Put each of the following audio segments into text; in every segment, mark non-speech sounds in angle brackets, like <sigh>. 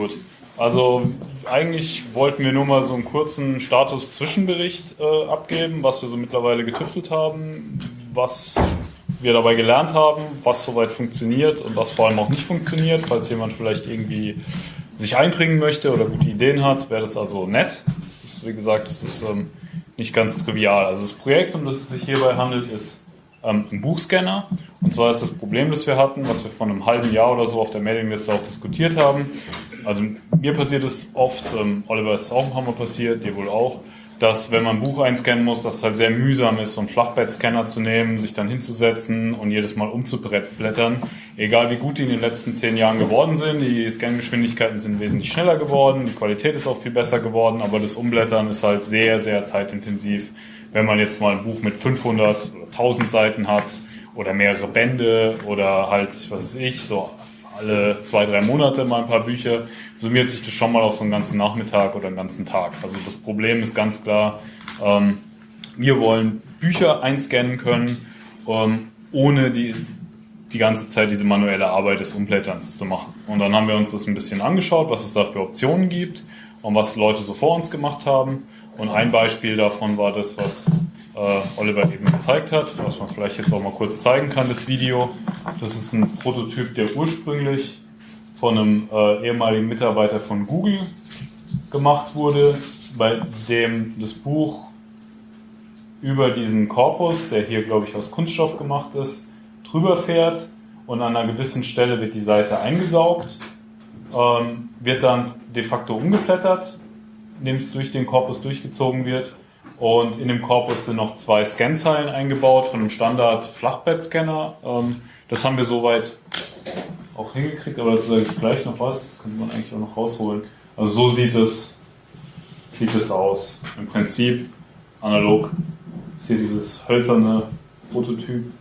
Gut. Also eigentlich wollten wir nur mal so einen kurzen Status-Zwischenbericht äh, abgeben, was wir so mittlerweile getüftelt haben, was wir dabei gelernt haben, was soweit funktioniert und was vor allem auch nicht funktioniert. Falls jemand vielleicht irgendwie sich einbringen möchte oder gute Ideen hat, wäre das also nett. Das ist, wie gesagt, das ist ähm, nicht ganz trivial. Also das Projekt, um das es sich hierbei handelt, ist ähm, ein Buchscanner. Und zwar ist das Problem, das wir hatten, was wir vor einem halben Jahr oder so auf der Mailingliste auch diskutiert haben. Also mir passiert es oft, ähm, Oliver ist auch ein paar Mal passiert, dir wohl auch, dass wenn man ein Buch einscannen muss, dass es halt sehr mühsam ist, so einen Flachbettscanner zu nehmen, sich dann hinzusetzen und jedes Mal umzublättern. Egal wie gut die in den letzten zehn Jahren geworden sind, die Scangeschwindigkeiten sind wesentlich schneller geworden, die Qualität ist auch viel besser geworden, aber das Umblättern ist halt sehr, sehr zeitintensiv. Wenn man jetzt mal ein Buch mit 500 oder 1000 Seiten hat oder mehrere Bände oder halt, was weiß ich, so alle zwei, drei Monate mal ein paar Bücher, summiert sich das schon mal auf so einen ganzen Nachmittag oder einen ganzen Tag. Also das Problem ist ganz klar, ähm, wir wollen Bücher einscannen können, ähm, ohne die, die ganze Zeit diese manuelle Arbeit des Umblätterns zu machen. Und dann haben wir uns das ein bisschen angeschaut, was es da für Optionen gibt und was Leute so vor uns gemacht haben. Und ein Beispiel davon war das, was äh, Oliver eben gezeigt hat, was man vielleicht jetzt auch mal kurz zeigen kann, das Video. Das ist ein Prototyp, der ursprünglich von einem äh, ehemaligen Mitarbeiter von Google gemacht wurde, bei dem das Buch über diesen Korpus, der hier glaube ich aus Kunststoff gemacht ist, drüber fährt und an einer gewissen Stelle wird die Seite eingesaugt, ähm, wird dann de facto umgeblättert, indem es durch den Korpus durchgezogen wird und in dem Korpus sind noch zwei Scanzeilen eingebaut von einem Standard-Flachbettscanner. Ähm, das haben wir soweit auch hingekriegt, aber jetzt sage ich gleich noch was. Das könnte man eigentlich auch noch rausholen. Also so sieht es, sieht es aus. Im Prinzip analog ist hier dieses hölzerne Prototyp,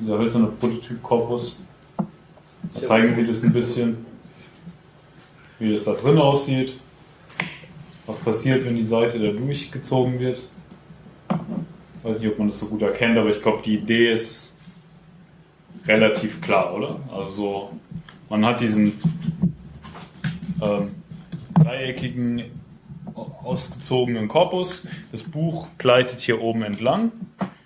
dieser hölzerne Prototyp-Korpus. Zeigen Sie das ein bisschen, wie das da drin aussieht was passiert, wenn die Seite da durchgezogen wird. Ich weiß nicht, ob man das so gut erkennt, aber ich glaube, die Idee ist relativ klar, oder? Also so, man hat diesen ähm, dreieckigen, ausgezogenen Korpus. Das Buch gleitet hier oben entlang.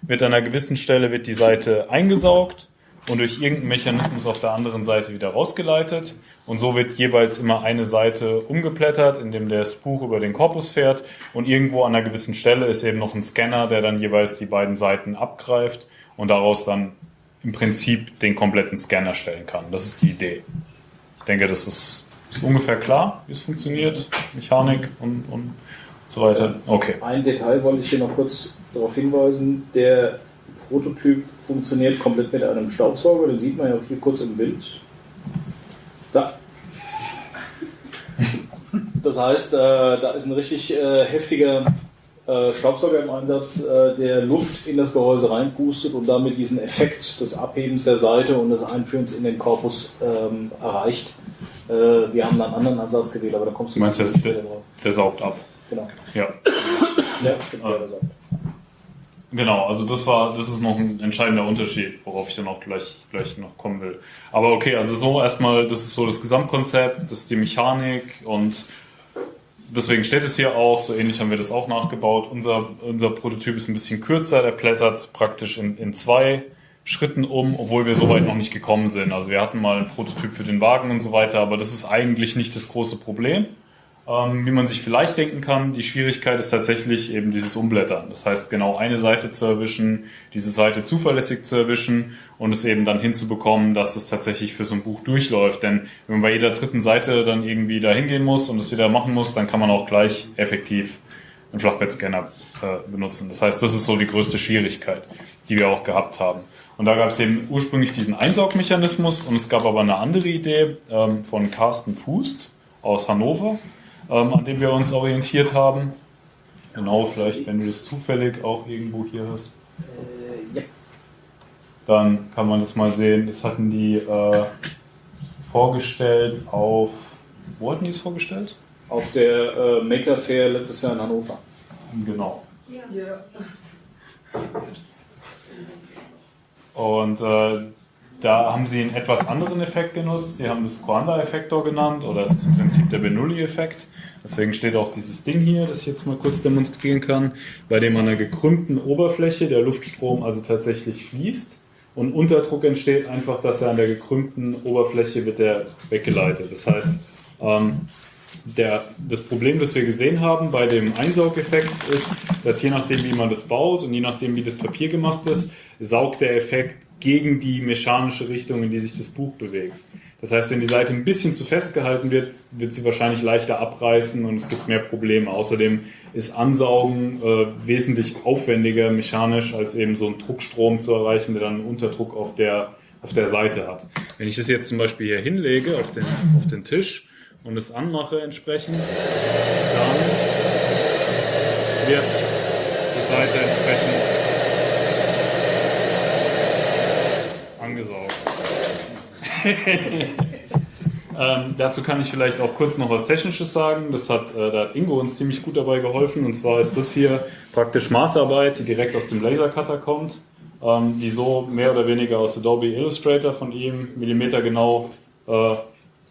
Mit einer gewissen Stelle wird die Seite eingesaugt und durch irgendeinen Mechanismus auf der anderen Seite wieder rausgeleitet. Und so wird jeweils immer eine Seite umgeblättert, indem das Buch über den Korpus fährt. Und irgendwo an einer gewissen Stelle ist eben noch ein Scanner, der dann jeweils die beiden Seiten abgreift und daraus dann im Prinzip den kompletten Scanner stellen kann. Das ist die Idee. Ich denke, das ist, ist ungefähr klar, wie es funktioniert, Mechanik und, und so weiter. Okay. Ein Detail wollte ich hier noch kurz darauf hinweisen. Der Prototyp funktioniert komplett mit einem Staubsauger, den sieht man ja hier kurz im Bild. Da. Das heißt, äh, da ist ein richtig äh, heftiger äh, Staubsauger im Einsatz, äh, der Luft in das Gehäuse reinpustet und damit diesen Effekt des Abhebens der Seite und des Einführens in den Korpus ähm, erreicht. Äh, wir haben einen anderen Ansatz gewählt, aber da kommst du, du meinst, der, der saugt ab. Genau. Ja. Ja, stimmt, ah. der saugt. Genau, also das war, das ist noch ein entscheidender Unterschied, worauf ich dann auch gleich, gleich noch kommen will. Aber okay, also so erstmal, das ist so das Gesamtkonzept, das ist die Mechanik und deswegen steht es hier auch, so ähnlich haben wir das auch nachgebaut. Unser, unser Prototyp ist ein bisschen kürzer, der blättert praktisch in, in zwei Schritten um, obwohl wir so weit noch nicht gekommen sind. Also wir hatten mal einen Prototyp für den Wagen und so weiter, aber das ist eigentlich nicht das große Problem. Ähm, wie man sich vielleicht denken kann, die Schwierigkeit ist tatsächlich eben dieses Umblättern. Das heißt, genau eine Seite zu erwischen, diese Seite zuverlässig zu erwischen und es eben dann hinzubekommen, dass es tatsächlich für so ein Buch durchläuft. Denn wenn man bei jeder dritten Seite dann irgendwie da hingehen muss und es wieder machen muss, dann kann man auch gleich effektiv einen Flachbettscanner äh, benutzen. Das heißt, das ist so die größte Schwierigkeit, die wir auch gehabt haben. Und da gab es eben ursprünglich diesen Einsaugmechanismus und es gab aber eine andere Idee ähm, von Carsten Fußt aus Hannover ähm, an dem wir uns orientiert haben. Genau, vielleicht, wenn du das zufällig auch irgendwo hier hast. Äh, ja. Dann kann man das mal sehen. Das hatten die äh, vorgestellt auf. Wo hatten die es vorgestellt? Auf der äh, Maker Fair letztes Jahr in Hannover. Genau. Ja. Und äh, da haben sie einen etwas anderen Effekt genutzt. Sie haben das Coanda-Effektor genannt oder das Prinzip der Bernoulli-Effekt. Deswegen steht auch dieses Ding hier, das ich jetzt mal kurz demonstrieren kann, bei dem an einer gekrümmten Oberfläche der Luftstrom also tatsächlich fließt und Unterdruck entsteht einfach, dass er an der gekrümmten Oberfläche wird der weggeleitet. Das heißt, ähm, der, das Problem, das wir gesehen haben bei dem Einsaugeffekt ist, dass je nachdem, wie man das baut und je nachdem, wie das Papier gemacht ist, saugt der Effekt gegen die mechanische Richtung, in die sich das Buch bewegt. Das heißt, wenn die Seite ein bisschen zu fest gehalten wird, wird sie wahrscheinlich leichter abreißen und es gibt mehr Probleme. Außerdem ist Ansaugen äh, wesentlich aufwendiger mechanisch, als eben so einen Druckstrom zu erreichen, der dann einen Unterdruck auf der, auf der Seite hat. Wenn ich das jetzt zum Beispiel hier hinlege auf den, auf den Tisch und es anmache entsprechend, dann wird die Seite entsprechend angesaugt. <laughs> ähm, dazu kann ich vielleicht auch kurz noch was Technisches sagen. Das hat, äh, da hat Ingo uns ziemlich gut dabei geholfen. Und zwar ist das hier praktisch Maßarbeit, die direkt aus dem Lasercutter kommt, ähm, die so mehr oder weniger aus Adobe Illustrator von ihm millimetergenau äh,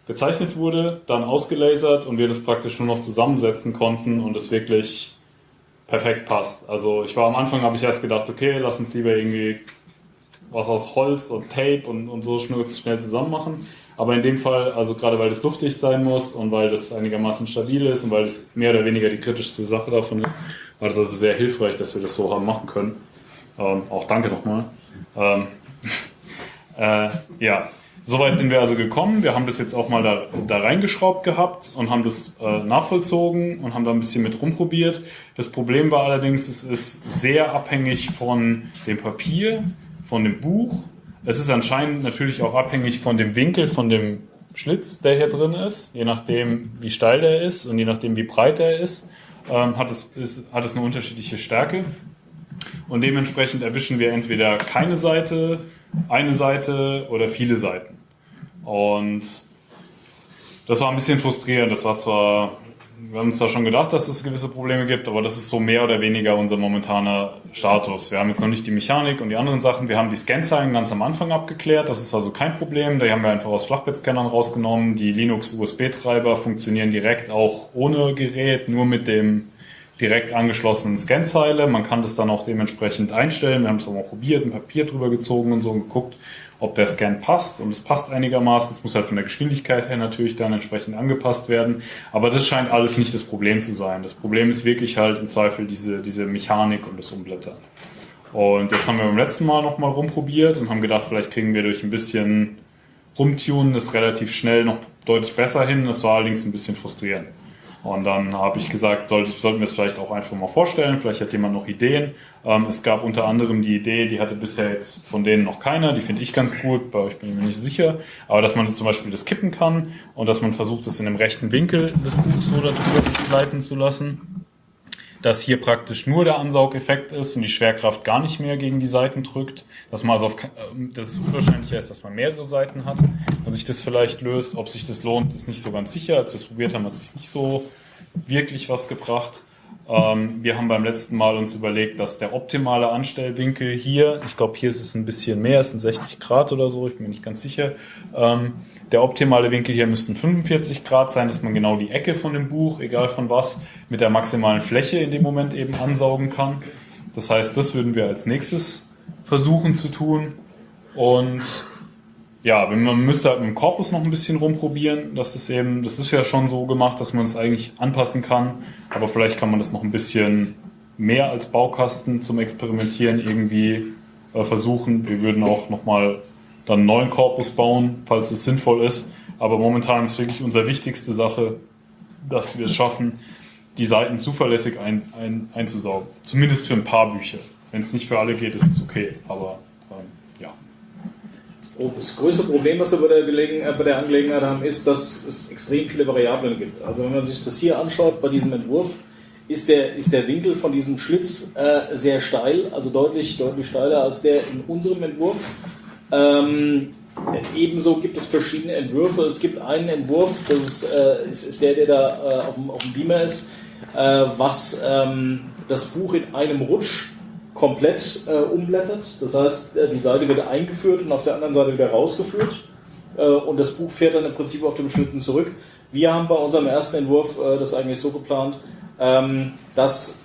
gezeichnet wurde, dann ausgelasert und wir das praktisch nur noch zusammensetzen konnten und es wirklich perfekt passt. Also ich war am Anfang, habe ich erst gedacht, okay, lass uns lieber irgendwie was aus Holz und Tape und, und so schnell, zusammen machen. Aber in dem Fall, also gerade weil das luftdicht sein muss und weil das einigermaßen stabil ist und weil das mehr oder weniger die kritischste Sache davon ist, war das also sehr hilfreich, dass wir das so haben machen können. Ähm, auch danke nochmal. Ähm, <laughs> äh, ja, soweit sind wir also gekommen. Wir haben das jetzt auch mal da, da reingeschraubt gehabt und haben das äh, nachvollzogen und haben da ein bisschen mit rumprobiert. Das Problem war allerdings, es ist sehr abhängig von dem Papier, von dem Buch. Es ist anscheinend natürlich auch abhängig von dem Winkel, von dem Schlitz, der hier drin ist. Je nachdem, wie steil der ist und je nachdem, wie breit der ist, ähm, hat, es, ist, hat es eine unterschiedliche Stärke. Und dementsprechend erwischen wir entweder keine Seite, eine Seite oder viele Seiten. Und das war ein bisschen frustrierend. Das war zwar wir haben uns da schon gedacht, dass es gewisse Probleme gibt, aber das ist so mehr oder weniger unser momentaner Status. Wir haben jetzt noch nicht die Mechanik und die anderen Sachen. Wir haben die Scanzeilen ganz am Anfang abgeklärt. Das ist also kein Problem. Die haben wir einfach aus Flachbettscannern rausgenommen. Die Linux-USB-Treiber funktionieren direkt auch ohne Gerät, nur mit dem direkt angeschlossenen Scanzeile. Man kann das dann auch dementsprechend einstellen. Wir haben es auch mal probiert, ein Papier drüber gezogen und so und geguckt ob der Scan passt und es passt einigermaßen. Es muss halt von der Geschwindigkeit her natürlich dann entsprechend angepasst werden. Aber das scheint alles nicht das Problem zu sein. Das Problem ist wirklich halt im Zweifel diese, diese Mechanik und das Umblättern. Und jetzt haben wir beim letzten Mal nochmal rumprobiert und haben gedacht, vielleicht kriegen wir durch ein bisschen Rumtunen das relativ schnell noch deutlich besser hin. Das war allerdings ein bisschen frustrierend. Und dann habe ich gesagt, sollte, sollten wir es vielleicht auch einfach mal vorstellen. Vielleicht hat jemand noch Ideen. Ähm, es gab unter anderem die Idee, die hatte bisher jetzt von denen noch keiner, die finde ich ganz gut, bei euch bin ich mir nicht sicher, aber dass man zum Beispiel das kippen kann und dass man versucht, das in einem rechten Winkel des Buchs so darüber gleiten zu lassen. Dass hier praktisch nur der Ansaugeffekt ist und die Schwerkraft gar nicht mehr gegen die Seiten drückt. Dass man also auf, ähm, dass es unwahrscheinlicher ist, dass man mehrere Seiten hat und sich das vielleicht löst. Ob sich das lohnt, ist nicht so ganz sicher. Als wir es probiert haben, hat es nicht so wirklich was gebracht. Ähm, wir haben beim letzten Mal uns überlegt, dass der optimale Anstellwinkel hier, ich glaube, hier ist es ein bisschen mehr, es sind 60 Grad oder so, ich bin mir nicht ganz sicher. Ähm, der optimale Winkel hier müssten 45 Grad sein, dass man genau die Ecke von dem Buch, egal von was, mit der maximalen Fläche in dem Moment eben ansaugen kann. Das heißt, das würden wir als nächstes versuchen zu tun. Und ja, man müsste halt mit dem Korpus noch ein bisschen rumprobieren. Das ist eben, das ist ja schon so gemacht, dass man es eigentlich anpassen kann. Aber vielleicht kann man das noch ein bisschen mehr als Baukasten zum Experimentieren irgendwie äh, versuchen. Wir würden auch nochmal dann einen neuen Korpus bauen, falls es sinnvoll ist. Aber momentan ist wirklich unsere wichtigste Sache, dass wir es schaffen, die Seiten zuverlässig ein, ein, einzusaugen. Zumindest für ein paar Bücher. Wenn es nicht für alle geht, ist es okay. Aber das größte Problem, was wir bei der, Gelegen äh, bei der Angelegenheit haben, ist, dass es extrem viele Variablen gibt. Also wenn man sich das hier anschaut bei diesem Entwurf, ist der, ist der Winkel von diesem Schlitz äh, sehr steil, also deutlich, deutlich steiler als der in unserem Entwurf. Ähm, ebenso gibt es verschiedene Entwürfe. Es gibt einen Entwurf, das ist, äh, ist, ist der, der da äh, auf, dem, auf dem Beamer ist, äh, was ähm, das Buch in einem Rutsch komplett äh, umblättert. Das heißt, äh, die Seite wird eingeführt und auf der anderen Seite wieder rausgeführt. Äh, und das Buch fährt dann im Prinzip auf dem Schlitten zurück. Wir haben bei unserem ersten Entwurf das eigentlich so geplant, ähm, dass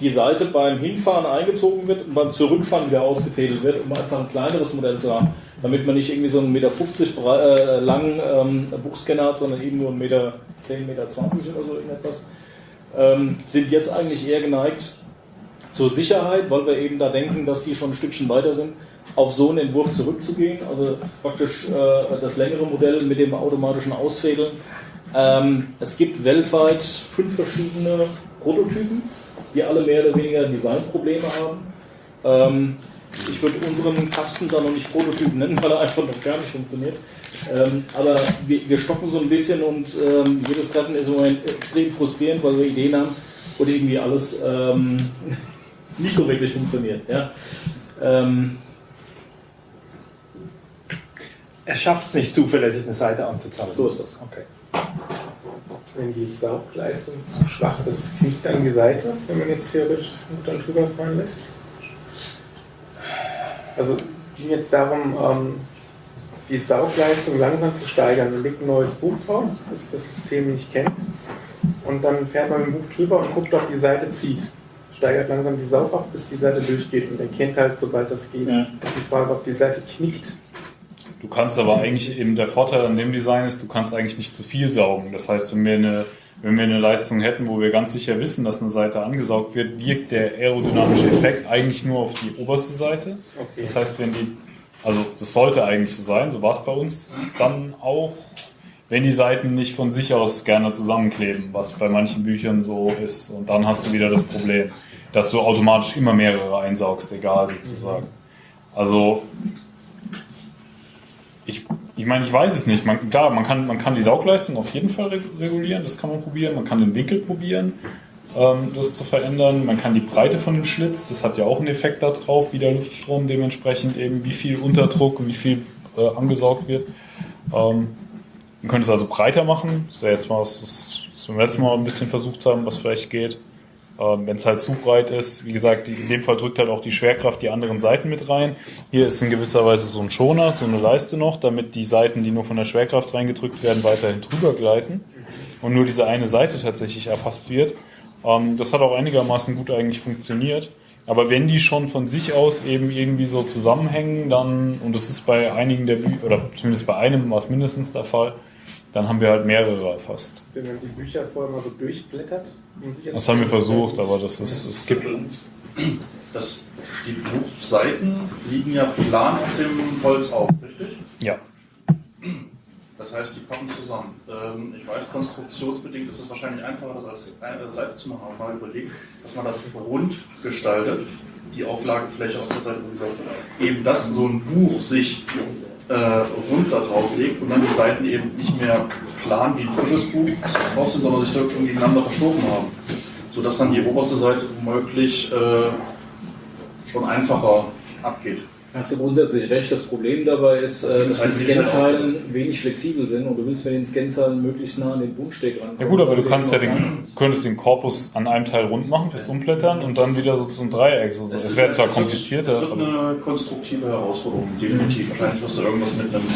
die Seite beim Hinfahren eingezogen wird und beim Zurückfahren wieder ausgefädelt wird, um einfach ein kleineres Modell zu haben, damit man nicht irgendwie so einen Meter 50 äh, langen ähm, Buchscanner hat, sondern eben nur einen Meter 10, Meter 20 oder so irgendetwas. Ähm, sind jetzt eigentlich eher geneigt zur Sicherheit, weil wir eben da denken, dass die schon ein Stückchen weiter sind, auf so einen Entwurf zurückzugehen, also praktisch äh, das längere Modell mit dem automatischen Ausfädeln. Ähm, es gibt weltweit fünf verschiedene Prototypen die alle mehr oder weniger Designprobleme haben. Ähm, ich würde unseren Kasten da noch nicht Prototyp nennen, weil er einfach noch gar nicht funktioniert. Ähm, aber wir, wir, stocken so ein bisschen und ähm, jedes Treffen ist im Moment extrem frustrierend, weil wir Ideen haben und irgendwie alles ähm, <laughs> nicht so wirklich funktioniert. Ja? Ähm, er schafft es nicht zuverlässig, eine Seite anzuzeigen. So ist das. Okay wenn die Saugleistung zu schwach ist, knickt dann die Seite, wenn man jetzt theoretisch das Buch dann drüber fallen lässt. Also ging jetzt darum, ähm, die Saugleistung langsam zu steigern. Man legt ein neues Buch drauf, das das System nicht kennt. Und dann fährt man mit dem Buch drüber und guckt, ob die Seite zieht. Steigert langsam die Saugkraft, bis die Seite durchgeht und erkennt halt, sobald das geht, ja. ist die Frage, ob die Seite knickt. Du kannst aber eigentlich eben der Vorteil an dem Design ist, du kannst eigentlich nicht zu viel saugen. Das heißt, wenn wir eine, wenn wir eine Leistung hätten, wo wir ganz sicher wissen, dass eine Seite angesaugt wird, wirkt der aerodynamische Effekt eigentlich nur auf die oberste Seite. Okay. Das heißt, wenn die, also das sollte eigentlich so sein, so war es bei uns dann auch, wenn die Seiten nicht von sich aus gerne zusammenkleben, was bei manchen Büchern so ist. Und dann hast du wieder das Problem, dass du automatisch immer mehrere einsaugst, egal sozusagen. Also ich, ich meine, ich weiß es nicht. Man, klar, man kann, man kann die Saugleistung auf jeden Fall regulieren, das kann man probieren. Man kann den Winkel probieren, ähm, das zu verändern. Man kann die Breite von dem Schlitz, das hat ja auch einen Effekt darauf, wie der Luftstrom dementsprechend eben, wie viel Unterdruck und wie viel äh, angesaugt wird. Ähm, man könnte es also breiter machen. Das wäre jetzt mal was, was wir letzten Mal ein bisschen versucht haben, was vielleicht geht. Ähm, Wenn es halt zu breit ist, wie gesagt, in dem Fall drückt halt auch die Schwerkraft die anderen Seiten mit rein. Hier ist in gewisser Weise so ein Schoner, so eine Leiste noch, damit die Seiten, die nur von der Schwerkraft reingedrückt werden, weiterhin drüber gleiten und nur diese eine Seite tatsächlich erfasst wird. Ähm, das hat auch einigermaßen gut eigentlich funktioniert. Aber wenn die schon von sich aus eben irgendwie so zusammenhängen, dann, und das ist bei einigen der Bücher, oder zumindest bei einem war es mindestens der Fall, dann haben wir halt mehrere erfasst. Wenn man die Bücher vorher mal so durchblättert. Das haben wir versucht, aber das ist, es gibt. Das, die Buchseiten liegen ja plan auf dem Holz auf, richtig? Ja. Das heißt, die kommen zusammen. Ähm, ich weiß, konstruktionsbedingt ist es wahrscheinlich einfacher, das als eine Seite zu machen, aber mal überlegt, dass man das rund gestaltet, die Auflagefläche auf der Seite, eben dass so ein Buch sich äh, rund da drauf legt und dann die Seiten eben nicht mehr plan wie ein frisches Buch drauf sind, sondern sich wirklich schon gegeneinander verschoben haben. Sodass dann die oberste Seite womöglich äh, schon einfacher abgeht. Hast du grundsätzlich recht. Das Problem dabei ist, äh, dass die Scanzahlen wenig flexibel sind und du willst mit den Scanzahlen möglichst nah an den Bundsteg ran. Ja gut, aber du kannst ja den, könntest den Korpus an einem Teil rund machen fürs Umblättern und dann wieder so zum Dreieck. So, das, das wäre zwar komplizierter. Das wird eine konstruktive Herausforderung, definitiv. Wahrscheinlich wirst du irgendwas mit einem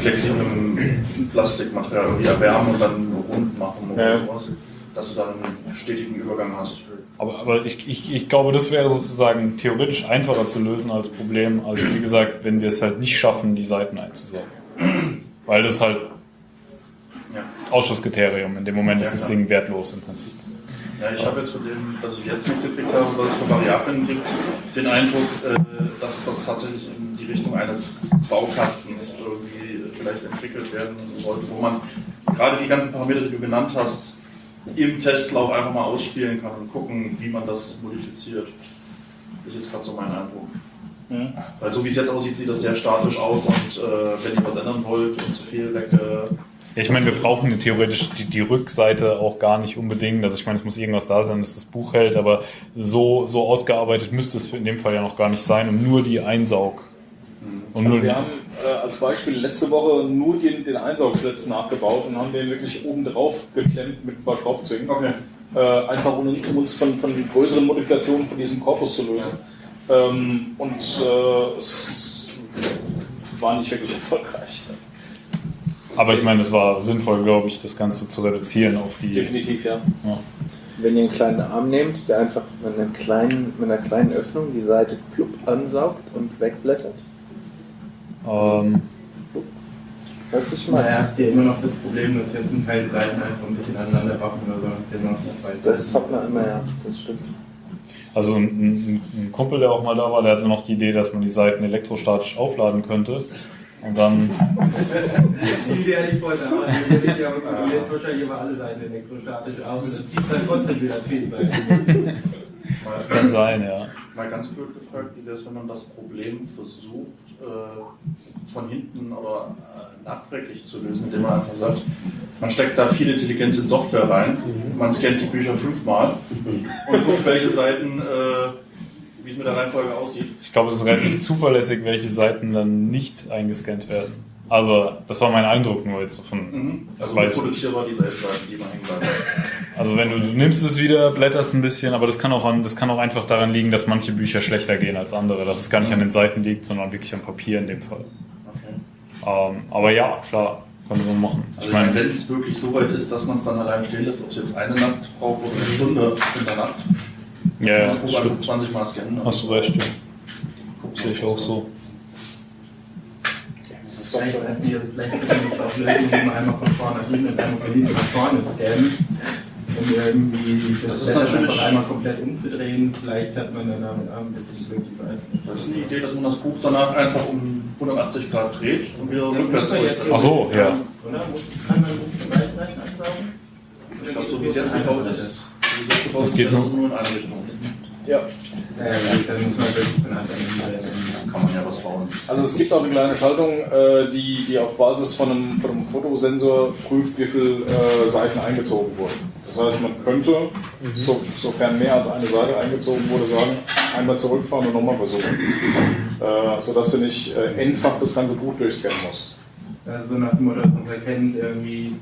flexiblen Plastikmaterial irgendwie erwärmen und dann rund machen oder ja. sowas, dass du dann einen stetigen Übergang hast. Aber, aber ich, ich, ich glaube, das wäre sozusagen theoretisch einfacher zu lösen als Problem, als wie gesagt, wenn wir es halt nicht schaffen, die Seiten einzusaugen. Weil das halt ja. Ausschusskriterium. In dem Moment ja, ist das Ding wertlos im Prinzip. Ja, ich habe jetzt von dem, was ich jetzt mitgekriegt habe, was es für Variablen gibt, den Eindruck, äh, dass das tatsächlich in die Richtung eines Baukastens irgendwie vielleicht entwickelt werden sollte, wo man gerade die ganzen Parameter, die du genannt hast, im Testlauf einfach mal ausspielen kann und gucken, wie man das modifiziert. Das ist jetzt gerade so mein Eindruck. Mhm. Weil so wie es jetzt aussieht, sieht das sehr statisch aus und äh, wenn ihr was ändern wollt und zu viel weg. Äh, ja, ich meine, wir brauchen theoretisch die, die, Rückseite auch gar nicht unbedingt. Also ich meine, es muss irgendwas da sein, dass das Buch hält, aber so, so ausgearbeitet müsste es in dem Fall ja noch gar nicht sein, um nur die Einsaug. Mhm. Und also nur wir haben äh, als Beispiel letzte Woche nur den, den Einsaugschlitz nachgebaut und haben den wirklich oben drauf geklemmt mit ein paar Schraubzwingen. Okay. Äh, einfach um, um, uns von, von größeren Modifikationen von diesem Korpus zu lösen. Ähm, und äh, es war nicht wirklich <laughs> erfolgreich. Aber ich meine, es war sinnvoll, glaube ich, das Ganze zu reduzieren auf die. Definitiv, ja. Ja. Wenn ihr einen kleinen Arm nehmt, der einfach mit einer kleinen, mit einer kleinen Öffnung die Seite plupp ansaugt und wegblättert. Ähm, was ich meine? Naja, hast du ja immer noch das Problem, dass jetzt ein Teil Seiten einfach ein bisschen aneinander waffen oder so, immer noch die zwei Das hat man immer, ja, das stimmt. also ein, ein, ein Kumpel, der auch mal da war, der hatte noch die Idee, dass man die Seiten elektrostatisch aufladen könnte. Und dann, Die Idee hatte ich ja aber jetzt wahrscheinlich immer alle Seiten elektrostatisch auf und das zieht dann trotzdem wieder 10 Seiten. das kann sein, ja. Mal ganz blöd gefragt, wie wäre es, wenn man das Problem versucht, äh, von hinten oder äh, nachträglich zu lösen, indem man einfach sagt, man steckt da viel Intelligenz in Software rein, man scannt die Bücher fünfmal und guckt, welche Seiten, äh, wie es mit der Reihenfolge aussieht. Ich glaube, es ist relativ zuverlässig, welche Seiten dann nicht eingescannt werden. Aber das war mein Eindruck nur jetzt von. Mhm. Also reproduzierbar dieselben Seiten, die man hängen bleiben. Also wenn du, du nimmst es wieder, blätterst ein bisschen, aber das kann auch an, das kann auch einfach daran liegen, dass manche Bücher schlechter gehen als andere. Dass es gar nicht an den Seiten liegt, sondern wirklich am Papier in dem Fall. Okay. Ähm, aber ja, klar, kann man so machen. Also Ich meine, wenn es wirklich so weit ist, dass man es dann allein stehen lässt, ob es jetzt eine Nacht braucht oder eine Stunde in der Nacht, ja, ja, das muss das einfach stimmt. 20 Mal scannen. Hast du recht, ja. Sehe ich auch so. Das ist vielleicht, weiß nicht, also vielleicht gibt es auch Lösungen, einmal von vorne nach hinten und einmal von hinten nach vorne scannen. Um irgendwie das, Das ist natürlich- einfach einmal komplett umzudrehen. Vielleicht hat man dann damit bisschen wirklich weiß. Das ist eine Idee, dass man das Buch danach einfach um 180 Grad dreht und wieder rückwärts zurück. Ach so, ja. Oder? Muss, kann man Buch beiden Seiten ansaugen? Ich glaube, so wie es jetzt gebaut ist, wie es gebaut Das ist, geht nur in eine Richtung. Ja. Also es gibt auch eine kleine Schaltung, äh, die, die auf Basis von einem, von einem Fotosensor prüft, wie viele äh, Seiten eingezogen wurden. Das heißt, man könnte, so, sofern mehr als eine Seite eingezogen wurde, sagen, einmal zurückfahren und nochmal versuchen. Äh, sodass du nicht äh, endfach das ganze Buch durchscannen musst. Also so nach dem Motto, dass man erkennt, irgendwie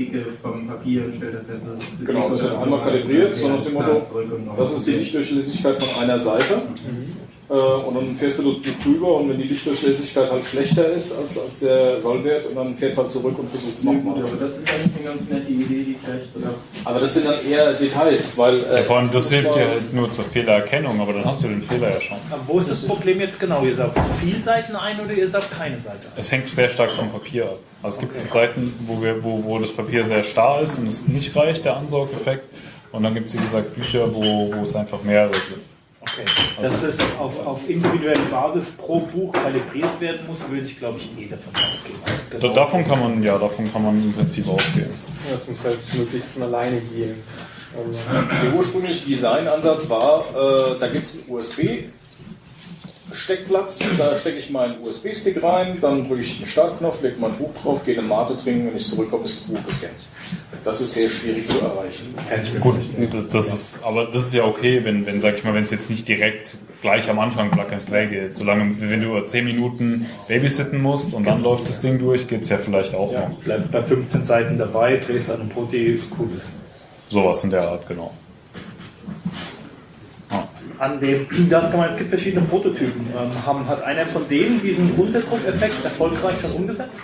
Dicke vom Papier und stellt fest, dass es zu Genau, dick das wird einmal kalibriert, so nach dem Motto, klar, zurück und noch Das ist die Lichtdurchlässigkeit von einer Seite. Äh, und dann fährst du das Buch drüber und wenn die Lichtdurchlässigkeit halt schlechter ist als, als der Sollwert, und dann fährst du halt zurück und versuchst Ja, nochmal. aber das ist eigentlich eine ganz nette Idee, die vielleicht sogar. Aber das sind dann eher Details, weil. äh, Ja, vor allem, das hilft war- dir halt nur zur Fehlererkennung, aber dann hast du den Fehler ja schon. Aber wo ist das Problem jetzt genau? Ihr saugt zu viel Seiten ein oder ihr saugt keine Seite ein? Es hängt sehr stark vom Papier ab. Also es gibt Seiten, wo, wir, wo, wo das Papier sehr starr ist und es nicht reicht, der Ansaugeffekt. Und dann gibt es, wie gesagt, Bücher, wo, wo es einfach mehrere sind. Okay. Dass es auf, auf individuelle Basis pro Buch kalibriert werden muss, würde ich glaube ich eh davon ausgehen. Also Da, davon kann man, ja, davon kann man im Prinzip ausgehen. Das muss halt möglichst von alleine gehen. Also, Der ursprüngliche Designansatz war, äh, da gibt es einen USB-Steckplatz, da stecke ich meinen USB-Stick rein, dann drücke ich den Startknopf, lege mein Buch drauf, gehe eine Mate trinken, wenn ich zurückkomme, ist das Buch gescannt. Das ist sehr schwierig zu erreichen. Gut, das ist, aber das ist ja okay, wenn, wenn sag ich mal, wenn es jetzt nicht direkt gleich am Anfang Plug and Play geht. Solange, wenn du 10 Minuten babysitten musst und dann läuft das Ding durch, geht es ja vielleicht auch noch. Bleib bei 15 Seiten dabei, drehst an einem Protein, cool ist. Sowas in der Art, genau. An dem, das kann man, es gibt verschiedene Prototypen. Ähm, haben, hat einer von denen diesen Unterdruckeffekt erfolgreich schon umgesetzt?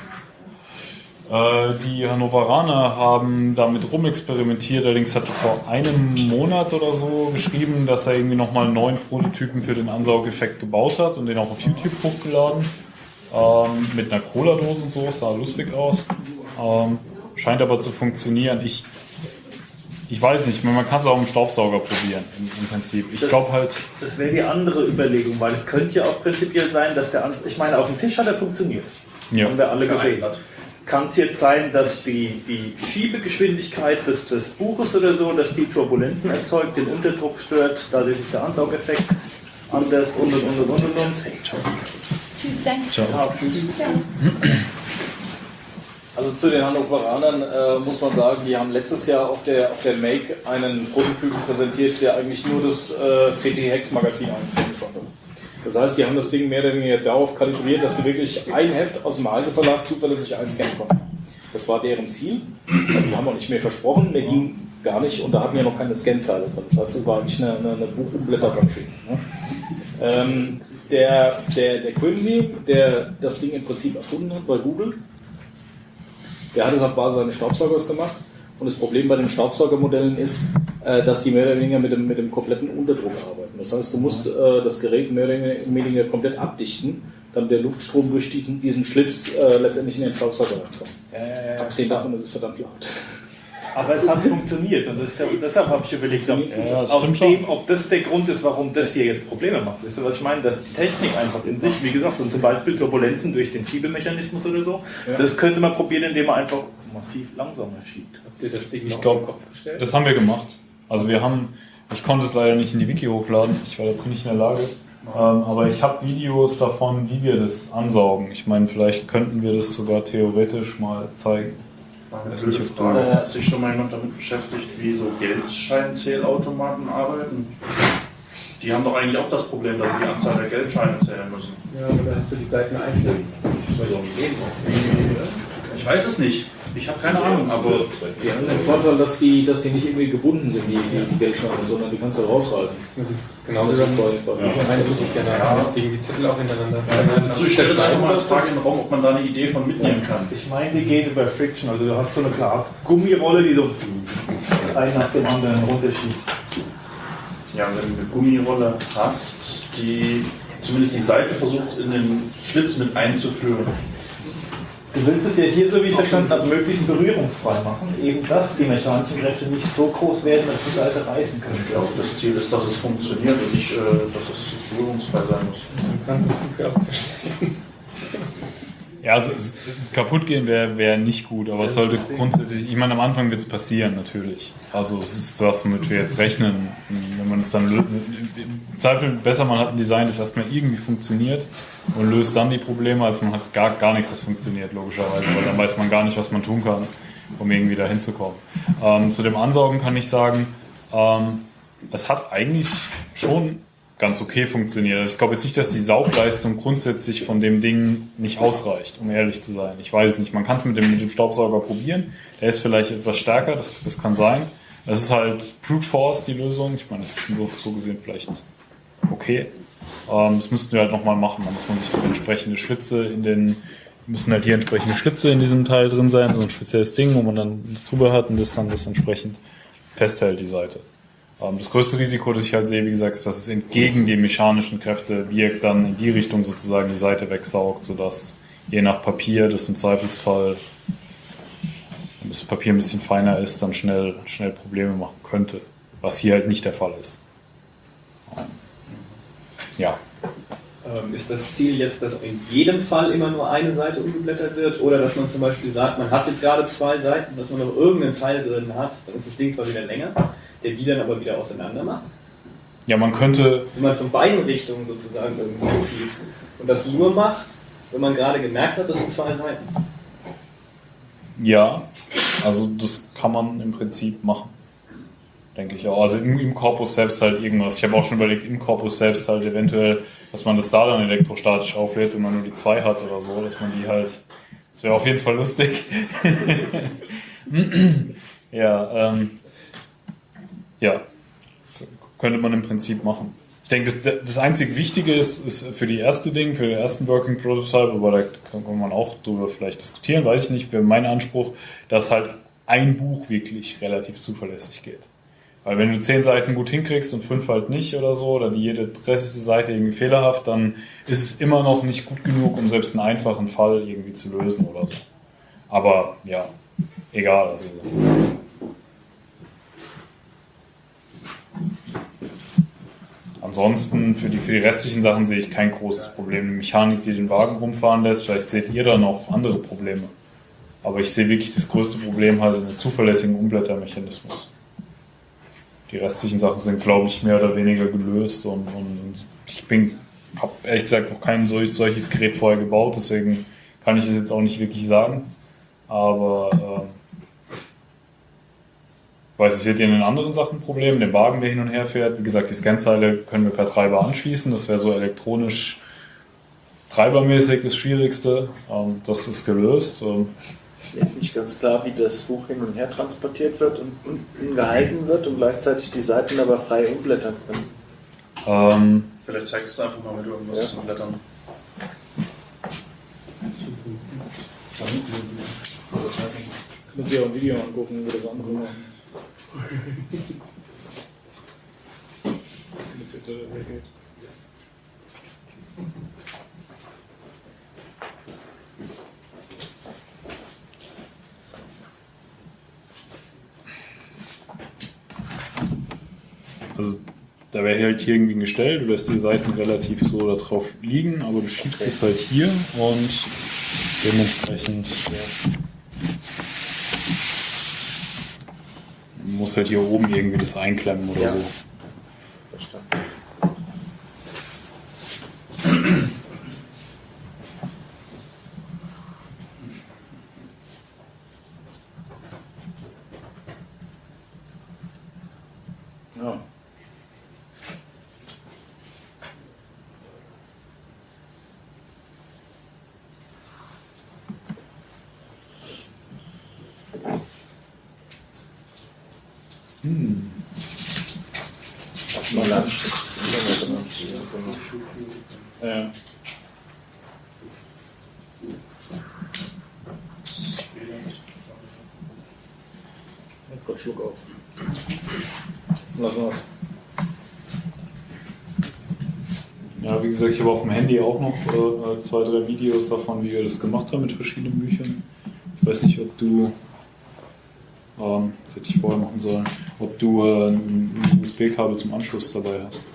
Äh, die Hannoveraner haben damit rumexperimentiert, allerdings hat er vor einem Monat oder so geschrieben, dass er irgendwie nochmal einen neuen Prototypen für den Ansaugeffekt gebaut hat und den auch auf YouTube hochgeladen. Ähm, mit einer Cola-Dose und so, sah lustig aus. Ähm, scheint aber zu funktionieren. Ich, ich weiß nicht, man kann es auch im Staubsauger probieren, im, im Prinzip. Ich glaube halt, Das wäre die andere Überlegung, weil es könnte ja auch prinzipiell sein, dass der, ich meine, auf dem Tisch hat er funktioniert. ja. Haben wir alle gesehen. Vereinbart. Kann es jetzt sein, dass die, die Schiebegeschwindigkeit des, des Buches oder so, dass die Turbulenzen erzeugt, den Unterdruck stört, dadurch ist der Ansaugeffekt anders und und und und und und. Tschüss, danke. Ciao. Also zu den Hannoveranern äh, muss man sagen, die haben letztes Jahr auf der, auf der Make einen Prototypen präsentiert, der eigentlich nur das äh, CT-Hex-Magazin einscannen konnte. Das heißt, die haben das Ding mehr oder weniger darauf kalibriert, dass sie wirklich ein Heft aus dem Heise Verlag zuverlässig einscannen konnten. Das war deren Ziel. Also die haben auch nicht mehr versprochen, mehr ging gar nicht und da hatten wir noch keine Scanzeile drin. Das heißt, es war eigentlich eine, eine, eine Buch- und Blättermaschine. Ne? Ähm, der, der, der Quimsy, der das Ding im Prinzip erfunden hat bei Google, der hat es auf Basis eines Staubsaugers gemacht. Und das Problem bei den Staubsaugermodellen ist, äh, dass sie mehr oder weniger mit dem, mit dem kompletten Unterdruck arbeiten. Das heißt, du musst äh, das Gerät mehr oder weniger komplett abdichten, damit der Luftstrom durch diesen, diesen Schlitz äh, letztendlich in den Staubsauger reinkommt. Äh, Abgesehen davon ist es verdammt laut. aber es hat funktioniert und das, deshalb habe ich überlegt, ob, Ja, das aus dem, ob das der Grund ist, warum das hier jetzt Probleme macht. Wisst ihr, was ich meine? Dass die Technik einfach in sich, wie gesagt, und zum Beispiel Turbulenzen durch den Schiebemechanismus oder so, das könnte man probieren, indem man einfach massiv langsamer schiebt. Ihr das Ding Ich noch glaub, Kopf gestellt? Das haben wir gemacht. Also wir haben, ich konnte es leider nicht in die Wiki hochladen, ich war dazu nicht in der Lage. Ähm, aber ich habe Videos davon, wie wir das ansaugen. Ich meine, vielleicht könnten wir das sogar theoretisch mal zeigen. Eine Das ist blöde Frage. Frage. Hat sich schon mal jemand damit beschäftigt, wie so Geldscheinzählautomaten arbeiten? Die haben doch eigentlich auch das Problem, dass sie die Anzahl der Geldscheine zählen müssen. Ja, aber da hast du die Seiten einzeln. Ich weiß es nicht. Ich habe keine Ahnung, aber Die haben den Vorteil, dass die, dass die nicht irgendwie gebunden sind, die, die, Geldscheine, sondern die kannst du rausreißen. Das ist genauso Das ist bei, bei ja. Suchscanner. Ja. Legen die Zettel auch hintereinander. also ich stelle das einfach mal als Frage in den Raum, ob man da eine Idee von mitnehmen kann. Ich meine, die gehen über Friction, also du hast so eine klare Gummirolle, die so ein nach dem anderen runterschiebt. Ja, wenn du eine Gummirolle hast, die zumindest die Seite versucht in den Schlitz mit einzuführen. Du willst es ja hier, so wie ich verstanden habe, möglichst berührungsfrei machen, eben dass die mechanischen Kräfte nicht so groß werden, dass die Seite reißen Ich können. glaube, das Ziel ist, dass es funktioniert und nicht, äh, dass es berührungsfrei sein muss. Du kannst ja auch zerschneiden. Ja, also es, es kaputt gehen wäre wär nicht gut, aber es sollte grundsätzlich, ich meine, am Anfang wird es passieren, natürlich. Also es ist das, womit wir jetzt rechnen. Wenn man es dann im Zweifel besser, man hat ein Design, das erstmal irgendwie funktioniert und löst dann die Probleme, als man hat gar, gar nichts, was funktioniert, logischerweise, weil dann weiß man gar nicht, was man tun kann, um irgendwie da hinzukommen. Ähm, zu dem Ansaugen kann ich sagen, ähm, es hat eigentlich schon ganz okay funktioniert. Also ich glaube jetzt nicht, dass die Saugleistung grundsätzlich von dem Ding nicht ausreicht, um ehrlich zu sein. Ich weiß nicht. Man kann es mit dem, mit dem Staubsauger probieren. Der ist vielleicht etwas stärker, das, das kann sein. Das ist halt Brute Force, die Lösung. Ich meine, das ist so, so gesehen vielleicht okay. Ähm, das müssten wir halt nochmal machen. Da muss man sich entsprechende Schlitze in den, müssen halt hier entsprechende Schlitze in diesem Teil drin sein, so ein spezielles Ding, wo man dann das drüber hat und das dann das entsprechend festhält, die Seite. Ähm, Das größte Risiko, das ich halt sehe, wie gesagt, ist, dass es entgegen die mechanischen Kräfte wirkt, dann in die Richtung sozusagen die Seite wegsaugt, sodass je nach Papier das im Zweifelsfall, wenn das Papier ein bisschen feiner ist, dann schnell, schnell Probleme machen könnte. Was hier halt nicht der Fall ist. Ja. Ähm, ist das Ziel jetzt, dass in jedem Fall immer nur eine Seite umgeblättert wird oder dass man zum Beispiel sagt, man hat jetzt gerade zwei Seiten, dass man noch irgendeinen Teil drin hat, dann ist das Ding zwar wieder länger, der die dann aber wieder auseinander macht. Ja, man könnte, Wenn man von beiden Richtungen sozusagen irgendwie zieht und das nur macht, wenn man gerade gemerkt hat, das sind zwei Seiten. ja, also das kann man im Prinzip machen. Denke ich auch. Also im, im Korpus selbst halt irgendwas. Ich habe auch schon überlegt, im Korpus selbst halt eventuell, dass man das da dann elektrostatisch auflädt, wenn man nur die zwei hat oder so, dass man die halt. Das wäre auf jeden Fall lustig. <laughs> ja, ähm, ja, könnte man im Prinzip machen. Ich denke, das, das einzig Wichtige ist, ist für die erste Ding, für den ersten Working Prototype, aber da kann man auch drüber vielleicht diskutieren, weiß ich nicht, wäre mein Anspruch, dass halt ein Buch wirklich relativ zuverlässig geht. Weil wenn du zehn Seiten gut hinkriegst und fünf halt nicht oder so, oder die jede 30. Seite irgendwie fehlerhaft, dann ist es immer noch nicht gut genug, um selbst einen einfachen Fall irgendwie zu lösen oder so. Aber ja, egal. Also, Ansonsten für die, für die restlichen Sachen sehe ich kein großes Problem. Die Mechanik, die den Wagen rumfahren lässt, vielleicht seht ihr da noch andere Probleme. Aber ich sehe wirklich das größte Problem halt in einem zuverlässigen Umblättermechanismus. Die restlichen Sachen sind, glaube ich, mehr oder weniger gelöst und, und, ich bin, habe ehrlich gesagt noch kein solch, solches Gerät vorher gebaut, deswegen kann ich es jetzt auch nicht wirklich sagen. Aber ich weiß, seht ihr in den anderen Sachen Probleme, den Wagen, der hin und her fährt. Wie gesagt, die Scanzeile können wir per Treiber anschließen. Das wäre so elektronisch treibermäßig das Schwierigste. Ähm, das ist gelöst. Ähm, Mir ist nicht ganz klar, wie das Buch hin und her transportiert wird und unten gehalten wird und gleichzeitig die Seiten aber frei umblättern können. Ähm, Vielleicht zeigst du es einfach mal mit irgendwas Ja. zum Blättern. Können Sie auch ein Video angucken, wie das andere machen. <laughs> Mit der Tür weggeht. also da wäre halt hier irgendwie ein Gestell, du lässt die Seiten relativ so da drauf liegen, aber du schiebst es halt hier und dementsprechend Du musst halt hier oben irgendwie das einklemmen oder Ja. so. Verstanden. Ja. Mal Land. Ja, genau. Ja. Ich hab grad Schluck auf. Lass mal's. Ja, wie gesagt, ich habe auf dem Handy auch noch äh, zwei, drei Videos davon, wie wir das gemacht haben mit verschiedenen Büchern. Ich weiß nicht, ob du, ähm, das hätte ich vorher machen sollen, ob du äh, ein USB-Kabel zum Anschluss dabei hast.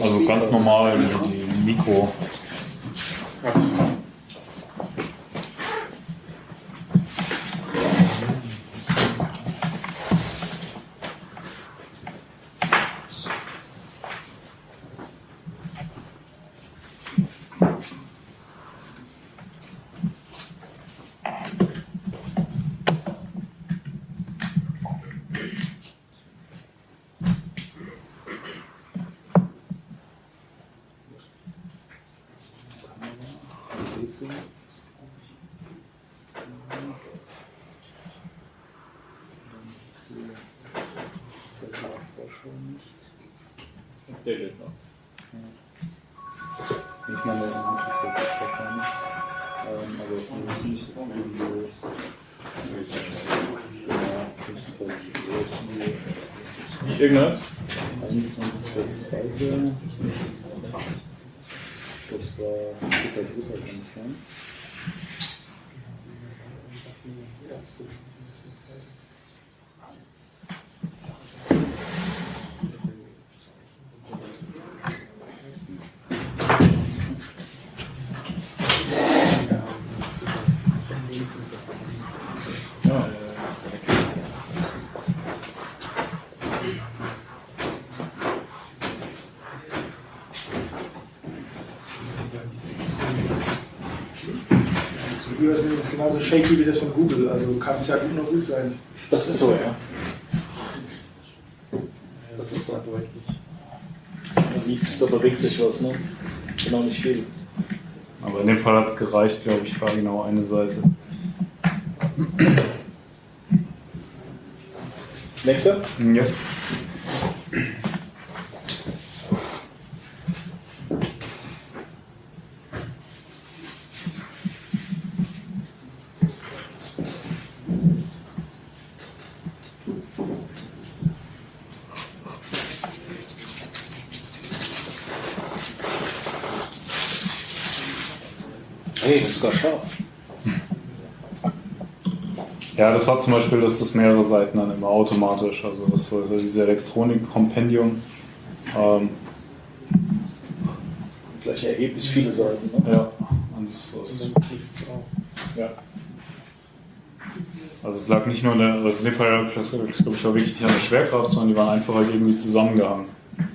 Also ganz normal, die, die Mikro. Der geht noch. Ich meine, der interessiert sich wahrscheinlich. Ähm, aber wir müssen nicht so Videos. Irgendwas? 21.02. Das war dritter Dritter, kann es sein? Ja. Das Video ist übrigens genauso shaky wie das von Google, also kann es ja gut noch gut sein. Das ist so, ja. Das ist so. Man sieht, da bewegt sich was, ne? Genau nicht viel. Aber in dem Fall hat es gereicht, glaube ich, für genau eine Seite. Nächster? Ja. Hey, das ist sogar scharf. Ja, das war zum Beispiel, dass das mehrere Seiten dann immer automatisch, also das so diese Elektronik-Kompendium. Ähm, Gleich erheblich viele Seiten, ne? ja, und das, das, Ja. also es lag nicht nur in der, also in dem Fall, glaube ich, war wirklich nicht an der Schwerkraft, sondern die waren einfach halt irgendwie zusammengehangen.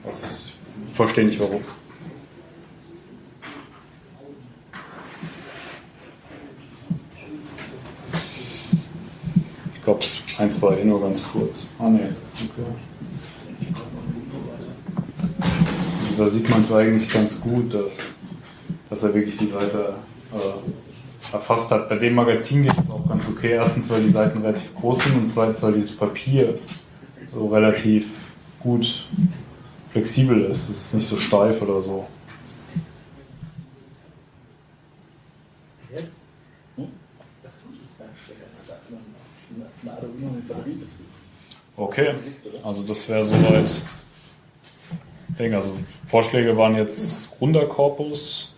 Das, ich verstehe nicht warum. Ich glaube, ein, zwei, nur ganz kurz. Ah, ne. Okay. Also da sieht man es eigentlich ganz gut, dass, dass er wirklich die Seite äh, erfasst hat. Bei dem Magazin geht es auch ganz okay. Erstens, weil die Seiten relativ groß sind und zweitens, weil dieses Papier so relativ gut flexibel ist. Es ist nicht so steif oder so. Jetzt? Hm? Das tut es gar nicht schwer. Das ist einfach eine, eine Arduino mit Batteriebetrieb. Okay, also das wäre soweit. Also Vorschläge waren jetzt runder Korpus.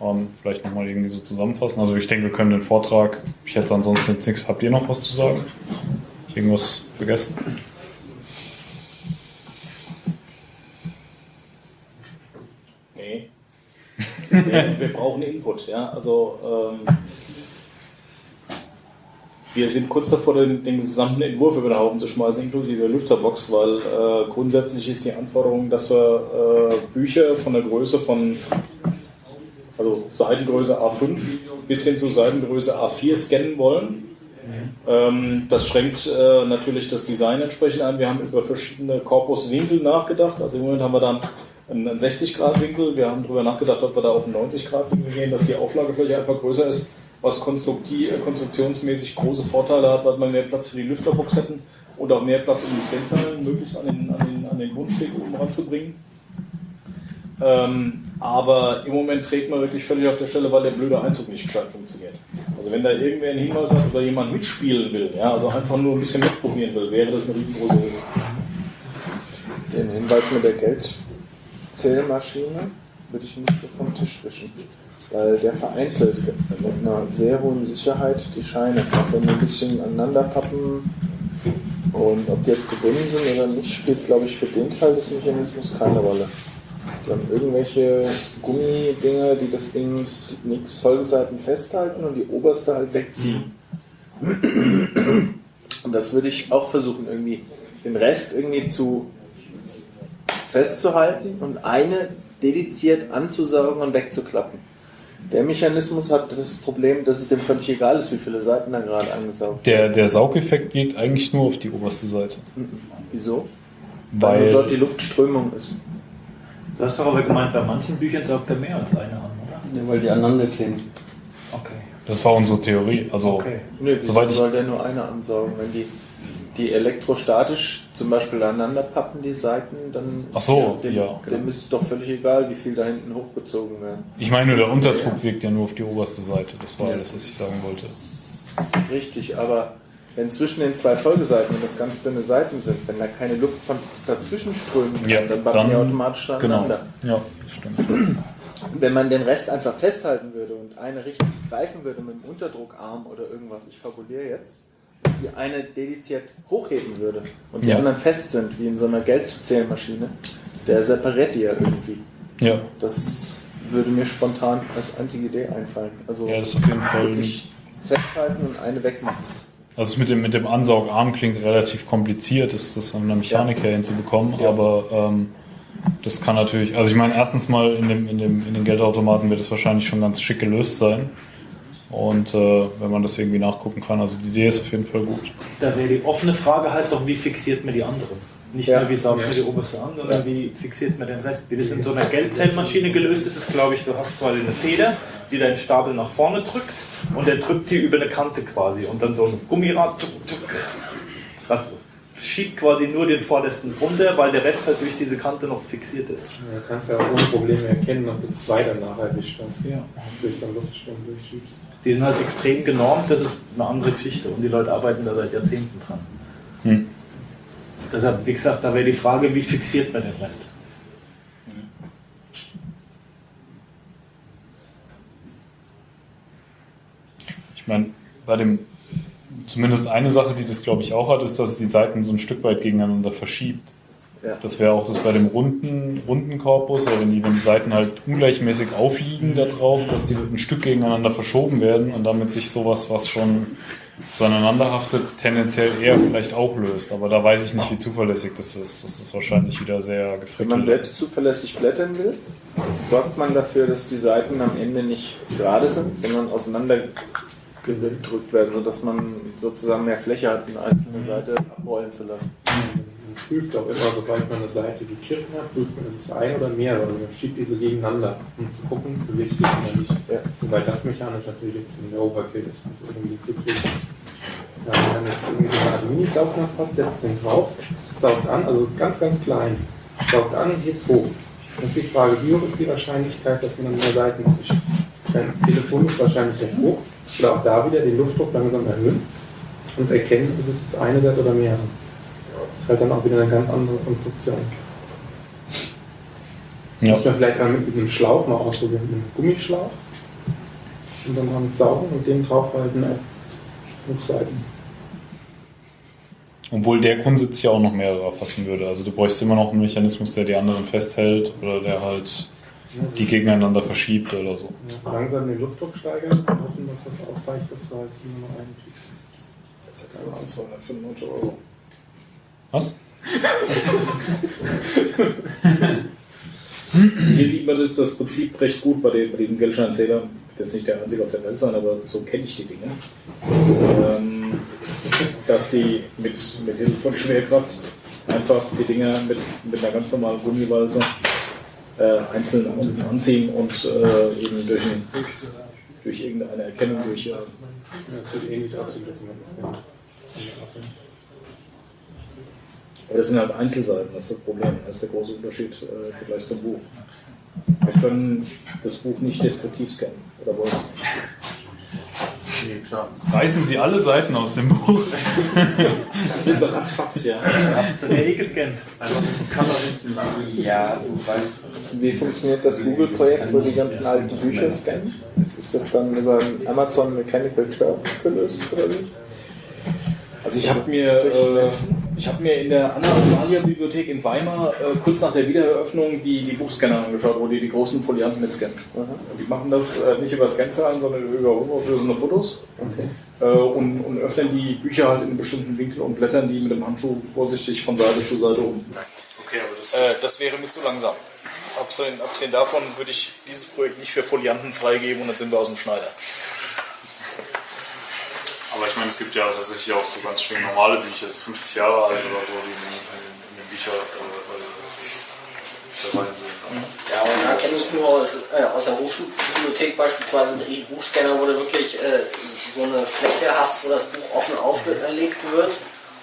Ähm, vielleicht nochmal irgendwie so zusammenfassen. Also ich denke, wir können den Vortrag. Ich hätte ansonsten jetzt nichts. Habt ihr noch was zu sagen? Irgendwas vergessen? Nee. wir, <laughs> wir brauchen Input, ja. Also ähm, wir sind kurz davor, den, den gesamten Entwurf über den Haufen zu schmeißen, inklusive Lüfterbox, weil äh, grundsätzlich ist die Anforderung, dass wir äh, Bücher von der Größe von, also Seitengröße A5 bis hin zu Seitengröße A4 scannen wollen. Ähm, das schränkt äh, natürlich das Design entsprechend ein. Wir haben über verschiedene Korpuswinkel nachgedacht. Also im Moment haben wir dann einen 60-Grad-Winkel. Wir haben darüber nachgedacht, ob wir da auf einen 90-Grad-Winkel gehen, dass die Auflagefläche einfach größer ist, was äh, konstruktionsmäßig große Vorteile hat, weil wir mehr Platz für die Lüfterbox hätten und auch mehr Platz, um die Scanzahlen möglichst an den, an den, an den Grundsteg oben ranzubringen. Ähm, aber im Moment trägt man wirklich völlig auf der Stelle, weil der blöde Einzug nicht gescheit funktioniert. Also wenn da irgendwer einen Hinweis hat oder jemand mitspielen will, ja, also einfach nur ein bisschen mitprobieren will, wäre das eine riesengroße Hilfe. Den Hinweis mit der Geldzählmaschine würde ich nicht vom Tisch wischen. Weil der vereinzelt mit einer sehr hohen Sicherheit die Scheine. Auch wenn wir ein bisschen aneinander pappen und ob die jetzt gebunden sind oder nicht, spielt, glaube ich, für den Teil des Mechanismus keine Rolle. Die haben irgendwelche Gummidinger, die das Ding nichts Folgeseiten festhalten und die oberste halt wegziehen. Und das würde ich auch versuchen, irgendwie den Rest irgendwie zu festzuhalten und eine dediziert anzusaugen und wegzuklappen. Der Mechanismus hat das Problem, dass es dem völlig egal ist, wie viele Seiten da gerade angesaugt Der, der Saugeffekt geht eigentlich nur auf die oberste Seite. werden. Wieso? Weil Weil dort die Luftströmung ist. Du hast doch aber gemeint, bei manchen Büchern saugt er mehr als eine an, oder? Ja, weil die aneinander kleben. Okay. das war unsere Theorie. Also Okay. Nee, wieso Soweit ich- soll der nur eine ansaugen? Wenn die, die elektrostatisch zum Beispiel aneinander pappen, die Seiten, dann Ach so, dem, ja. dem ist es doch völlig egal, wie viel da hinten hochgezogen werden. ich meine nur, der Unterdruck wirkt ja nur auf die oberste Seite. Das war alles, was ich sagen wollte. Richtig, aber wenn zwischen den zwei Folgeseiten, wenn das ganz dünne Seiten sind, wenn da keine Luft von dazwischen strömen kann, Ja, dann pappen die automatisch Genau. aneinander. Ja, das stimmt. Wenn man den Rest einfach festhalten würde und eine richtig greifen würde mit dem Unterdruckarm oder irgendwas, ich fabuliere jetzt, die eine dediziert hochheben würde und die Ja. anderen fest sind, wie in so einer Geldzählmaschine, der separiert die ja irgendwie. Ja, Das würde mir spontan als einzige Idee einfallen. Also ja, das ist auf jeden Fall. festhalten und eine wegmachen. Also mit dem, mit dem Ansaugarm klingt relativ kompliziert, ist das an der Mechanik her hinzubekommen, Ja. aber ähm, das kann natürlich, also ich meine, erstens mal in, dem, in, dem, in den Geldautomaten wird es wahrscheinlich schon ganz schick gelöst sein. Und äh, wenn man das irgendwie nachgucken kann, also die Idee ist auf jeden Fall gut. Da wäre die offene Frage halt doch, wie fixiert man die anderen? Nicht Ja. nur, wie saugt man Ja. die oberste an, sondern wie fixiert man den Rest. Wie das in so einer Geldzellmaschine gelöst ist, ist, glaube ich, du hast quasi eine Feder, die deinen Stapel nach vorne drückt und der drückt die über eine Kante quasi und dann so ein Gummirad. Das schiebt quasi nur den vordersten runter, weil der Rest halt durch diese Kante noch fixiert ist. Ja, kannst ja ohne Probleme erkennen, ob du zwei danach erwischt hast. Ja. Durch so einen Luftstrom durchschiebst. Die sind halt extrem genormt, das ist eine andere Geschichte und die Leute arbeiten da seit Jahrzehnten dran. Hm. Deshalb, wie gesagt, da wäre die Frage, wie fixiert man den Rest? Ich meine, bei dem, zumindest eine Sache, die das glaube ich auch hat, ist, dass es die Seiten so ein Stück weit gegeneinander verschiebt. Ja. Das wäre auch das bei dem runden, runden Korpus, oder wenn die, wenn die Seiten halt ungleichmäßig aufliegen da drauf, dass die ein Stück gegeneinander verschoben werden und damit sich sowas, was schon so aneinander haftet, tendenziell eher vielleicht auch löst. Aber da weiß ich nicht, wie zuverlässig das ist. Das ist wahrscheinlich wieder sehr Wenn gefrickelt. man selbst zuverlässig blättern will, sorgt man dafür, dass die Seiten am Ende nicht gerade sind, sondern auseinandergedrückt werden, sodass man sozusagen mehr Fläche hat, eine einzelne Seite abrollen zu lassen. Man prüft auch immer, sobald man eine Seite gegriffen hat, prüft man, ist es ein oder mehrere. Also man schiebt die so gegeneinander, um zu gucken, bewegt sich oder nicht. Ja. Wobei das mechanisch natürlich jetzt ein Overkill ist, das irgendwie zu kriegen. Ja, wenn man jetzt irgendwie so eine Art Mini-Saugnapf hat, setzt den drauf, saugt an, also ganz, ganz klein. saugt an hebt hoch. Ist die Frage, wie hoch ist die Wahrscheinlichkeit, dass man mehr Seiten erwischt? Beim Telefon ist wahrscheinlich recht hoch. Oder auch da wieder den Luftdruck langsam erhöhen und erkennen, ist es jetzt eine Seite oder mehrere. Das ist halt dann auch wieder eine ganz andere Konstruktion. Ja. Muss man vielleicht mal mit einem Schlauch mal ausprobieren, mit einem Gummischlauch. Und dann mal mit saugen und den draufhalten auf Rückseiten. Obwohl der grundsätzlich auch noch mehrere erfassen würde. Also du bräuchst immer noch einen Mechanismus, der die anderen festhält oder der halt die gegeneinander verschiebt oder so. Ja, langsam den Luftdruck steigern und hoffen, dass das ausreicht, dass du halt hier noch einen kriegst. 6295 Euro. Was? <laughs> Hier sieht man jetzt das Prinzip recht gut bei, den, bei diesen Geldscheinzählern. Das ist nicht der einzige auf der Welt sein, aber so kenne ich die Dinge. Ähm, dass die mit, mit Hilfe von Schwerkraft einfach die Dinger mit, mit einer ganz normalen Gummiwalze äh, einzeln an, anziehen und äh, eben durch, ein, durch irgendeine Erkennung, durch äh, das sieht ähnlich aus wie Dokumentenscanner. Aber das sind halt Einzelseiten, das ist das Problem. Das ist der große Unterschied äh, im Vergleich zum Buch. Wir können das Buch nicht destruktiv scannen. Oder wollen es nicht? Reißen Sie alle Seiten aus dem Buch. Dann sind wir ratzfatz, ja. Hast du der eh gescannt? Ja, du weißt. Wie funktioniert das Google-Projekt, wo die ganzen alten Bücher scannen? Ist das dann über Amazon Mechanical Turk gelöst oder wie? Also ich habe mir, äh, ich hab mir in der Anna Amalia Bibliothek in Weimar äh, kurz nach der Wiedereröffnung die, die Buchscanner angeschaut, wo die die großen Folianten mitscannen. Und die machen das äh, nicht über Scanzahlen, sondern über hochauflösende Fotos äh, und, und öffnen die Bücher halt in einem bestimmten Winkel und blättern die mit dem Handschuh vorsichtig von Seite zu Seite um. Okay, aber das Äh, das wäre mir zu langsam. Abgesehen, abgesehen davon würde ich dieses Projekt nicht für Folianten freigeben und dann sind wir aus dem Schneider. Aber ich meine, es gibt ja tatsächlich auch so ganz schön normale Bücher, so 50 Jahre alt oder so, die in, den Bücher äh, dabei sind. Ja, und da kenne ich nur aus, äh, aus der Hochschulbibliothek beispielsweise einen E-Buchscanner, wo du wirklich äh, so eine Fläche hast, wo das Buch offen aufgelegt wird.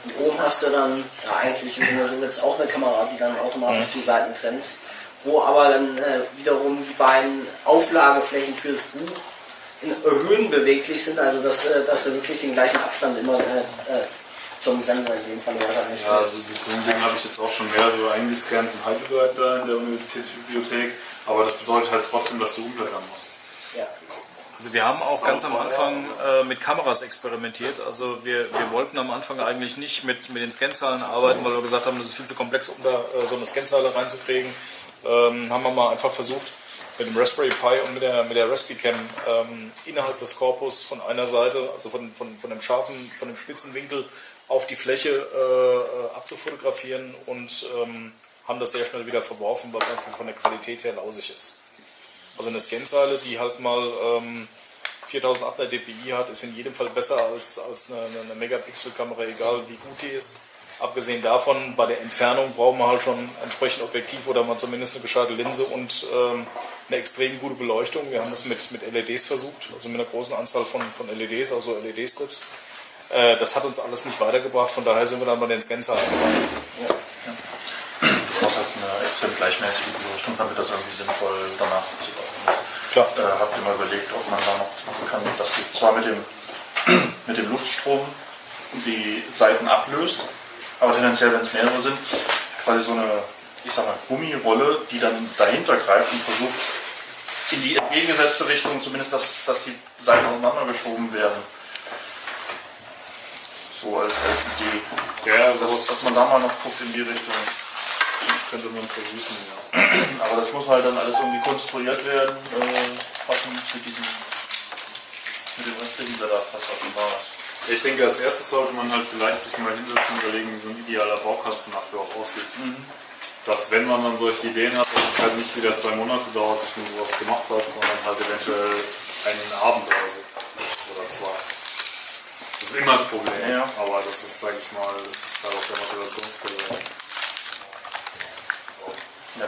Und oben hast du dann, ja eigentlich im Sinne so jetzt auch eine Kamera, die dann automatisch die Seiten trennt. Wo aber dann äh, wiederum die beiden Auflageflächen für das Buch Höhen beweglich sind, also dass, äh, dass du wirklich den gleichen Abstand immer äh, äh, zum Sensor in dem Fall wahrscheinlich Ja, also so einem Ding habe ich jetzt auch schon mehrere eingescannt in Heidelberg da in der Universitätsbibliothek, aber das bedeutet halt trotzdem, dass du umblättern musst. Ja. Also wir haben auch ganz am Anfang äh, mit Kameras experimentiert. Also wir, wir wollten am Anfang eigentlich nicht mit, mit den Scanzahlen arbeiten, weil wir gesagt haben, das ist viel zu komplex, um da äh, so eine Scanzahl reinzukriegen. Ähm, haben wir mal einfach versucht, mit dem Raspberry Pi und mit der, mit der Raspberry Cam ähm, innerhalb des Korpus von einer Seite, also von, von, von dem scharfen, von dem spitzen Winkel auf die Fläche äh, abzufotografieren und ähm, haben das sehr schnell wieder verworfen, weil es einfach von der Qualität her lausig ist. Also eine Scanzeile, die halt mal ähm, 4800 dpi hat, ist in jedem Fall besser als, als eine, eine Megapixel-Kamera, egal wie gut die ist. Abgesehen davon, bei der Entfernung brauchen wir halt schon entsprechend Objektiv oder mal zumindest eine gescheite Linse und ähm, eine extrem gute Beleuchtung. Wir haben das mit, mit LEDs versucht, also mit einer großen Anzahl von, von LEDs, also LED-Strips. Äh, das hat uns alles nicht weitergebracht, von daher sind wir dann bei den Scanzahlen gelandet. Du brauchst halt eine extrem gleichmäßige Beleuchtung, damit das irgendwie sinnvoll danach zu Klar. Äh, habt ihr mal überlegt, ob man da noch was machen kann, dass du zwar mit dem, <clears throat> mit dem Luftstrom die Seiten ablöst, aber tendenziell, wenn es mehrere sind, quasi so eine, ich sag mal, Gummirolle, die dann dahinter greift und versucht, in die entgegengesetzte Richtung, zumindest, dass, dass die Seiten auseinandergeschoben werden. So als, als Idee. Ja, dass, sowas dass man da mal noch guckt in die Richtung. könnte man versuchen, ja. <clears throat> Aber das muss halt dann alles irgendwie konstruiert werden, äh, passend mit diesem, mit dem restlichen Setup, was auch immer ist. Ich denke, als erstes sollte man halt vielleicht sich mal hinsetzen und überlegen, wie so ein idealer Baukasten dafür auch aussieht. Dass, wenn man dann solche Ideen hat, dass es halt nicht wieder zwei Monate dauert, bis man sowas gemacht hat, sondern halt eventuell einen Abend oder so. Oder zwei. Das ist immer das Problem. Ja. Aber das ist, sag ich mal, das ist halt auch der Motivationskiller. Ja.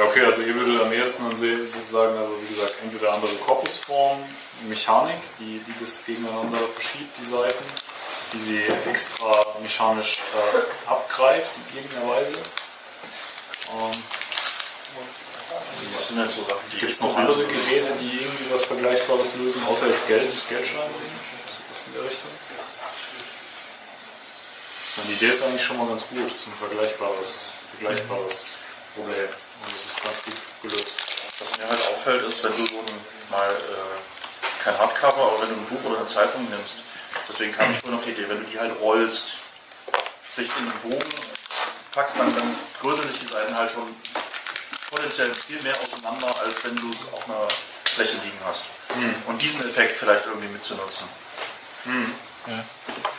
Ja okay, also ihr würdet am ehesten dann sehen, sozusagen, also wie gesagt, entweder andere Korpusform, Mechanik, die, die das gegeneinander verschiebt, die Seiten, die sie extra mechanisch äh, abgreift in irgendeiner Weise. Ähm, Das sind halt so Sachen, die Gibt es noch andere Geräte, die irgendwie was Vergleichbares lösen, außer jetzt Geld, Geldscheine? Was in der Richtung? Die Idee ist eigentlich schon mal ganz gut. Das ist ein vergleichbares, vergleichbares Problem. Und das ist ganz gut gelöst. Was mir halt auffällt, ist, wenn du so ein, mal äh, kein Hardcover, aber wenn du ein Buch oder eine Zeitung nimmst, deswegen kam ich nur auf die Idee, wenn du die halt rollst, sprich in den Bogen packst, dann, dann größern sich die Seiten halt schon potenziell viel mehr auseinander, als wenn du es auf einer Fläche liegen hast. Und diesen Effekt vielleicht irgendwie mitzunutzen. Du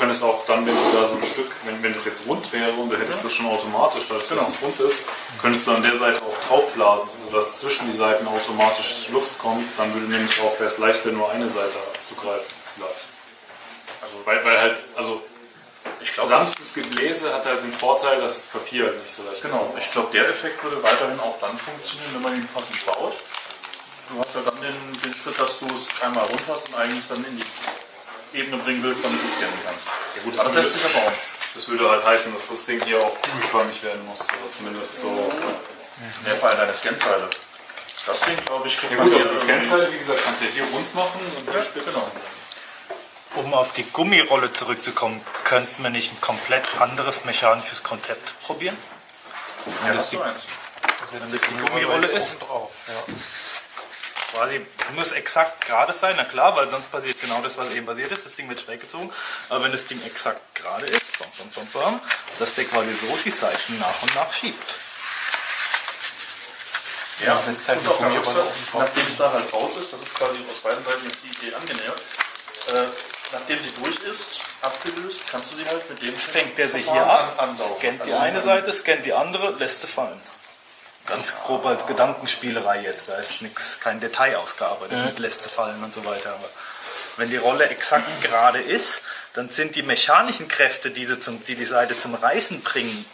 könntest auch dann, wenn du da so ein Stück, wenn, wenn das jetzt rund wäre und du hättest das schon automatisch, dadurch, Genau. dass es rund ist, könntest du an der Seite auch draufblasen, sodass zwischen die Seiten automatisch Luft kommt. Dann würde nämlich auch, wäre es leichter, nur eine Seite zu greifen, vielleicht. Also, weil, weil halt, also, Ich glaube, das- sanftes Gebläse hat halt den Vorteil, dass das Papier halt nicht so leicht Genau, ich glaube, der Effekt würde weiterhin auch dann funktionieren, wenn man ihn passend baut. Du hast ja dann den, den Schritt, dass du es einmal rund hast und eigentlich dann in die Ebene bringen willst, damit du es scannen kannst. Ja, gut, Aber das lässt sich ja bauen. Das würde halt heißen, dass das Ding hier auch kugelförmig werden muss, oder zumindest so. In der Fall deine Scanzeile. Das Ding, glaube ich, kriegt Ja man gut, aber die Scanzeile, wie gesagt, kannst du ja hier rund machen und hier Ja, spitz. genau. Um auf die Gummirolle zurückzukommen, könnten wir nicht ein komplett anderes mechanisches Konzept probieren? Ja, das du die- eins. Wenn das die Gummirolle ist, quasi muss exakt gerade sein, na klar, weil sonst passiert genau das, was eben passiert ist. Das Ding wird schräg gezogen. Aber wenn das Ding exakt gerade ist, bam, bam, bam, bam, dass der quasi so die Seiten nach und nach schiebt. Ja, das ist halt und auf der nachdem es da halt raus ist, das ist quasi aus beiden Seiten die Idee angenähert, äh, nachdem sie durch ist, abgelöst, kannst du sie halt mit dem Fängt der sich hier ab, an- scannt die Also, eine Seite, scannt die andere, lässt sie fallen. Ganz grob als Gedankenspielerei jetzt, da ist nichts, kein Detail ausgearbeitet mit lässt sie fallen und so weiter. Aber wenn die Rolle exakt gerade ist, dann sind die mechanischen Kräfte, die, sie zum, die die Seite zum Reißen bringen,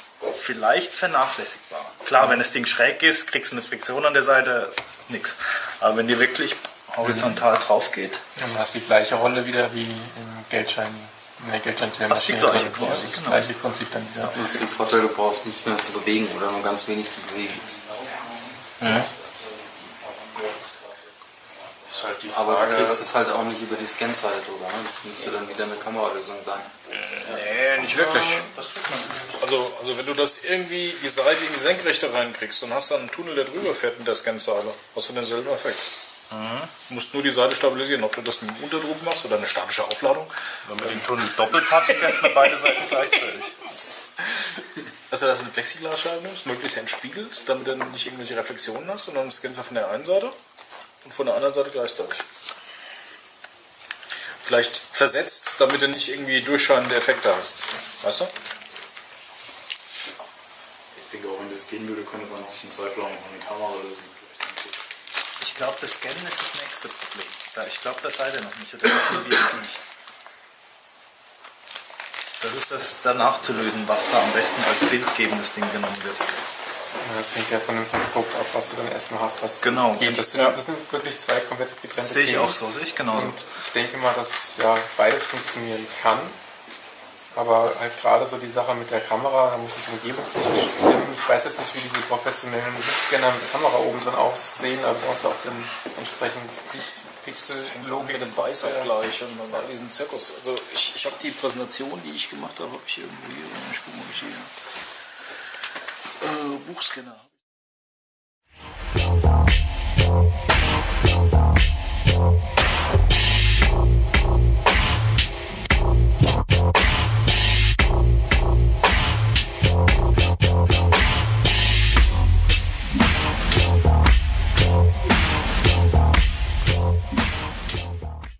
vielleicht vernachlässigbar. Klar, wenn das Ding schräg ist, kriegst du eine Friktion an der Seite, nix. Aber wenn die wirklich horizontal drauf geht, Dann hast du die gleiche Rolle wieder wie im Geldschein, in der Geldscheinmaschine. Hast die gleiche drin. quasi, Das genau. gleiche Prinzip dann wieder. Du hast den Vorteil, du brauchst nichts mehr zu bewegen oder nur ganz wenig zu bewegen. Ist halt die Aber du Frage, kriegst es halt auch nicht über die Scanseite drüber. Ne? Das müsste dann wieder eine Kameralösung sein. Nee, nicht wirklich. Also, also wenn du das irgendwie die Seite in die Senkrechte reinkriegst und hast dann einen Tunnel, der drüber fährt mit der Scanzeile, hast du denselben Effekt. Du musst nur die Seite stabilisieren, ob du das mit einem Unterdruck machst oder eine statische Aufladung. wenn man den Tunnel doppelt hat, scannt man beide Seiten gleichzeitig. <laughs> Also dass du eine Plexiglasscheibe nimmst, möglichst entspiegelt, damit du nicht irgendwelche Reflexionen hast, sondern scannst du von der einen Seite und von der anderen Seite gleichzeitig. Vielleicht versetzt, damit du nicht irgendwie durchscheinende Effekte hast. Weißt du? Ich denke auch, wenn das gehen würde, könnte man sich in Zweifel auch noch eine Kamera lösen. Ich glaube, das Scannen ist das nächste Problem. Ich glaube, das seid ihr noch nicht. Oder noch nicht. Das ist das danach zu lösen, was da am besten als bildgebendes Ding genommen wird. Das hängt ja von dem Konstrukt ab, was du dann erstmal hast. Was Genau. Das, sind, Ja. das sind wirklich zwei komplett getrennte Sehe ich Themen. auch so, sehe ich genauso. Und ich denke mal, dass ja beides funktionieren kann. Aber halt gerade so die Sache mit der Kamera, da muss es umgebungstechnisch stimmen. Ich weiß jetzt nicht, wie diese professionellen Blichtscanner mit Kamera oben drin aussehen, aber du hast auch dann entsprechend Pixel-Logik. mit dem Weißabgleich und all diesen Zirkus. Also ich, ich habe die Präsentation, die ich gemacht habe, habe ich irgendwo hier. Ich gucke mal, ob ich hier äh, Buchscanner habe.